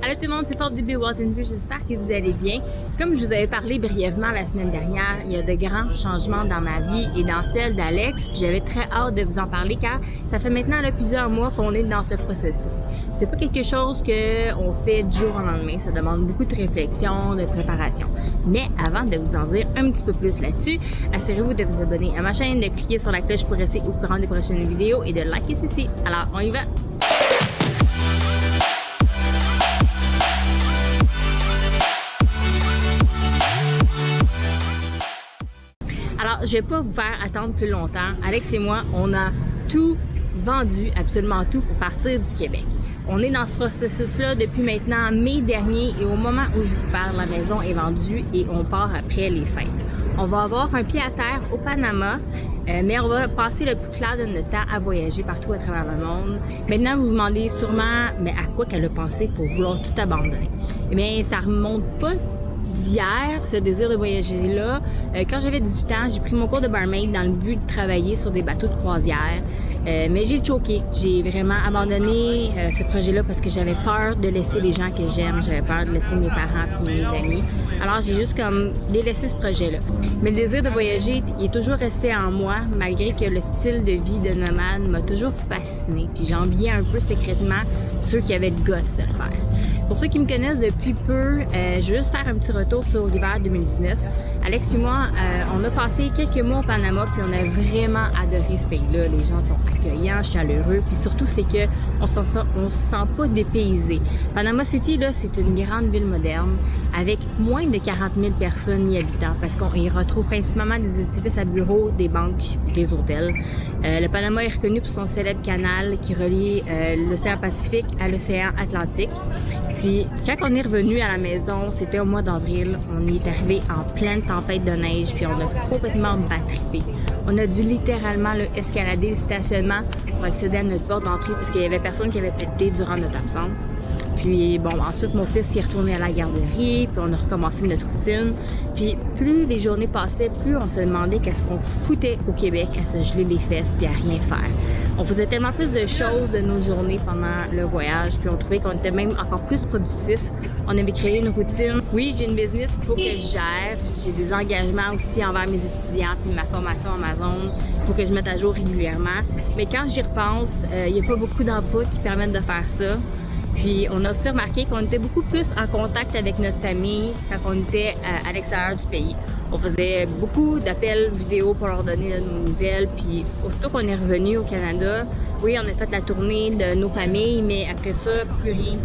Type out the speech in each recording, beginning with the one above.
Allô tout le monde, c'est Fort Baby Walton j'espère que vous allez bien. Comme je vous avais parlé brièvement la semaine dernière, il y a de grands changements dans ma vie et dans celle d'Alex, j'avais très hâte de vous en parler car ça fait maintenant plusieurs mois qu'on est dans ce processus. C'est pas quelque chose que on fait du jour au lendemain, ça demande beaucoup de réflexion, de préparation. Mais avant de vous en dire un petit peu plus là-dessus, assurez-vous de vous abonner à ma chaîne, de cliquer sur la cloche pour rester au courant des prochaines vidéos et de liker ceci. Alors, on y va! Alors, je vais pas vous faire attendre plus longtemps. Alex et moi, on a tout vendu, absolument tout, pour partir du Québec. On est dans ce processus-là depuis maintenant mai dernier et au moment où je vous parle, la maison est vendue et on part après les fêtes. On va avoir un pied à terre au Panama, euh, mais on va passer le plus clair de notre temps à voyager partout à travers le monde. Maintenant, vous vous demandez sûrement, mais à quoi qu'elle a pensé pour vouloir tout abandonner? Eh bien, ça remonte pas d'hier, ce désir de voyager là. Euh, quand j'avais 18 ans, j'ai pris mon cours de barmaid dans le but de travailler sur des bateaux de croisière. Euh, mais j'ai choqué. J'ai vraiment abandonné euh, ce projet-là parce que j'avais peur de laisser les gens que j'aime. J'avais peur de laisser mes parents et mes amis. Alors j'ai juste comme délaissé ce projet-là. Mais le désir de voyager, est toujours resté en moi, malgré que le style de vie de nomade m'a toujours fasciné. Puis j'enviais un peu secrètement ceux qui avaient le goût de le faire. Pour ceux qui me connaissent depuis peu, euh, je vais juste faire un petit retour sur l'hiver 2019. Alex et moi, euh, on a passé quelques mois au Panama puis on a vraiment adoré ce pays-là. Les gens sont accueillants, chaleureux, puis surtout c'est que on se sent, on se sent pas dépaysé. Panama City là, c'est une grande ville moderne avec moins de 40 000 personnes y habitant parce qu'on y retrouve principalement des édifices à bureaux, des banques, des hôtels. Euh, le Panama est reconnu pour son célèbre canal qui relie l'océan Pacifique à l'océan Atlantique. Puis quand on est revenu à la maison, c'était au mois d'avril, on est arrivé en pleine tempête de neige, puis on a complètement battrippé. On a dû littéralement escalader le stationnement pour accéder à notre porte d'entrée parce qu'il y avait personne qui avait pété durant notre absence. Puis bon, ensuite mon fils est retourné à la garderie, puis on a recommencé notre routine. Puis plus les journées passaient, plus on se demandait qu'est-ce qu'on foutait au Québec à se geler les fesses puis à rien faire. On faisait tellement plus de choses de nos journées pendant le voyage, puis on trouvait qu'on était même encore plus productif. On avait créé une routine. Oui, j'ai une business qu'il faut que je gère. J'ai des engagements aussi envers mes étudiants puis ma formation Amazon. Il faut que je mette à jour régulièrement. Mais quand j'y repense, euh, il n'y a pas beaucoup d'emplois qui permettent de faire ça. Puis on a aussi remarqué qu'on était beaucoup plus en contact avec notre famille quand on était à, l'extérieur du pays. On faisait beaucoup d'appels vidéo pour leur donner de nos nouvelles. Puis aussitôt qu'on est revenu au Canada, oui, on a fait la tournée de nos familles, mais après ça, plus rien.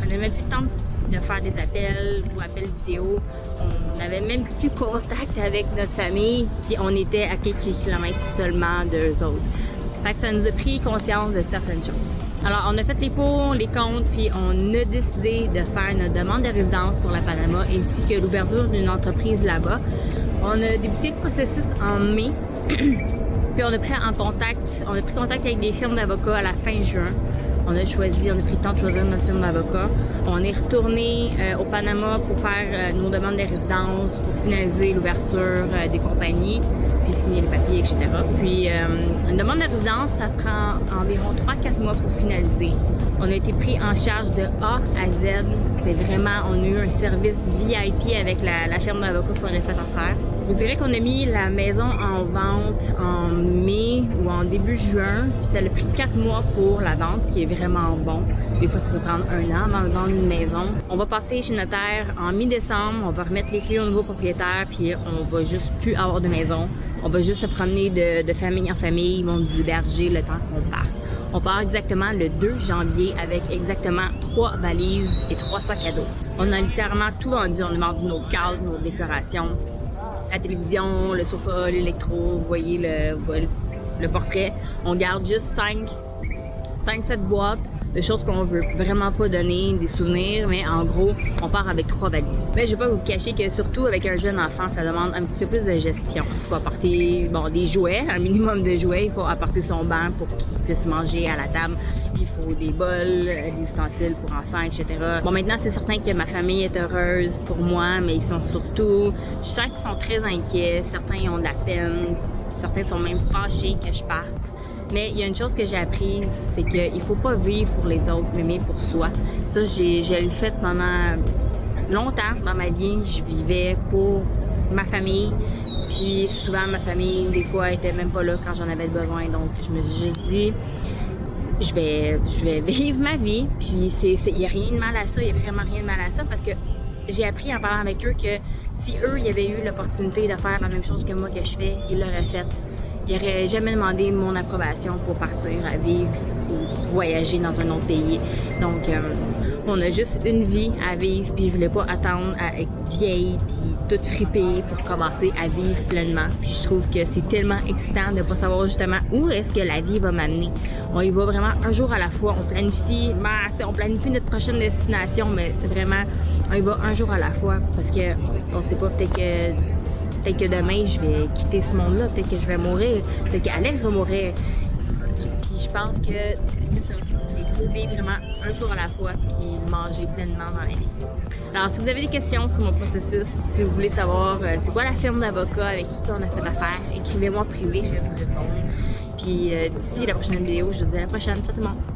On n'avait plus le temps de faire des appels ou appels vidéo. On n'avait même plus contact avec notre famille, puis on était à quelques kilomètres seulement d'eux autres. Fait que ça nous a pris conscience de certaines choses. Alors, on a fait les pour, les comptes, puis on a décidé de faire notre demande de résidence pour la Panama ainsi que l'ouverture d'une entreprise là-bas. On a débuté le processus en mai, puis on a pris en contact, on a pris contact avec des firmes d'avocats à la fin juin. On a choisi, on a pris le temps de choisir notre firme d'avocat. On est retourné euh, au Panama pour faire euh, nos demandes de résidence, pour finaliser l'ouverture euh, des compagnies puis signer les papiers, etc. Puis euh, une demande de résidence, ça prend environ 3-4 mois pour finaliser. On a été pris en charge de A à Z. C'est vraiment, on a eu un service VIP avec la, la firme d'avocats qu'on a affaire. Je vous dirais qu'on a mis la maison en vente en mai ou en début juin, puis ça a pris 4 mois pour la vente, ce qui est vraiment bon. Des fois, ça peut prendre un an avant de vendre une maison. On va passer chez notaire en mi-décembre, on va remettre les clés au nouveau propriétaire, puis on va juste plus avoir de maison. On va juste se promener de, famille en famille, ils vont nous héberger le temps qu'on part. On part exactement le 2 janvier avec exactement trois valises et trois sacs à dos. On a littéralement tout vendu. On a vendu nos cadres, nos décorations, la télévision, le sofa, l'électro, vous voyez le, le portrait. On garde juste 5 5-7 boîtes de choses qu'on veut vraiment pas donner, des souvenirs, mais en gros, on part avec trois valises. Mais je vais pas vous cacher que surtout avec un jeune enfant, ça demande un petit peu plus de gestion. Il faut apporter bon, des jouets, un minimum de jouets, il faut apporter son banc pour qu'il puisse manger à la table, il faut des bols, des ustensiles pour enfants, etc. Bon, maintenant, c'est certain que ma famille est heureuse pour moi, mais ils sont surtout, je sens qu'ils sont très inquiets, certains ont de la peine, certains sont même fâchés que je parte. Mais il y a une chose que j'ai apprise, c'est qu'il faut pas vivre pour les autres, mais pour soi. Ça, j'ai, l'ai fait pendant longtemps dans ma vie. Je vivais pour ma famille. Puis souvent, ma famille, des fois, était même pas là quand j'en avais besoin. Donc, je me suis juste dit, je vais, je vais vivre ma vie. Puis, il n'y a rien de mal à ça. Il n'y a vraiment rien de mal à ça parce que j'ai appris en parlant avec eux que si eux, avaient eu l'opportunité de faire la même chose que moi que je fais, ils l'auraient fait. Ils n'auraient jamais demandé mon approbation pour partir à vivre ou voyager dans un autre pays. Donc, euh, on a juste une vie à vivre, puis je voulais pas attendre à être vieille, puis toute fripée pour commencer à vivre pleinement. Puis je trouve que c'est tellement excitant de pas savoir justement où est-ce que la vie va m'amener. On y va vraiment un jour à la fois. On planifie, ben, on planifie notre prochaine destination, mais vraiment, on y va un jour à la fois parce que on sait pas peut-être que peut-être que demain je vais quitter ce monde-là, peut-être que je vais mourir, peut-être qu'Alex va mourir. Puis je pense que c'est faut vivre vraiment un jour à la fois puis manger pleinement dans la vie. Alors, si vous avez des questions sur mon processus, si vous voulez savoir euh, c'est quoi la firme d'avocat avec qui on a fait affaire, écrivez-moi privé, je vais vous répondre. Puis euh, d'ici la prochaine vidéo, je vous dis à la prochaine. Ciao tout le monde!